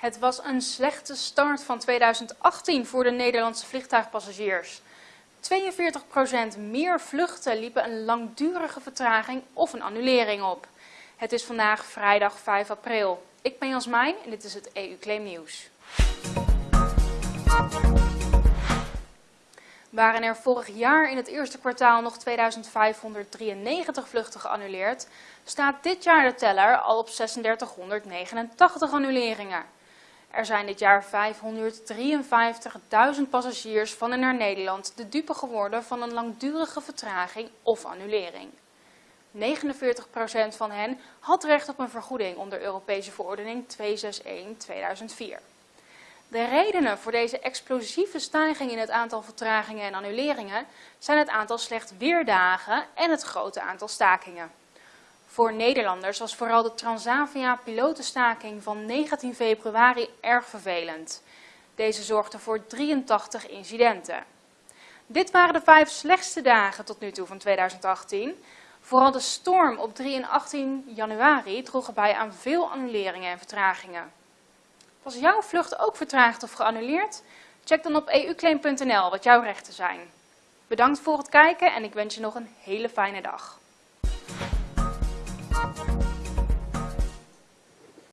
Het was een slechte start van 2018 voor de Nederlandse vliegtuigpassagiers. 42% meer vluchten liepen een langdurige vertraging of een annulering op. Het is vandaag vrijdag 5 april. Ik ben Jasmijn en dit is het EU Claim Nieuws. Waren er vorig jaar in het eerste kwartaal nog 2593 vluchten geannuleerd, staat dit jaar de teller al op 3689 annuleringen. Er zijn dit jaar 553.000 passagiers van en naar Nederland de dupe geworden van een langdurige vertraging of annulering. 49% van hen had recht op een vergoeding onder Europese verordening 261-2004. De redenen voor deze explosieve stijging in het aantal vertragingen en annuleringen zijn het aantal slecht weerdagen en het grote aantal stakingen. Voor Nederlanders was vooral de Transavia-pilotenstaking van 19 februari erg vervelend. Deze zorgde voor 83 incidenten. Dit waren de vijf slechtste dagen tot nu toe van 2018. Vooral de storm op 3 en 18 januari droeg bij aan veel annuleringen en vertragingen. Was jouw vlucht ook vertraagd of geannuleerd? Check dan op euclaim.nl wat jouw rechten zijn. Bedankt voor het kijken en ik wens je nog een hele fijne dag.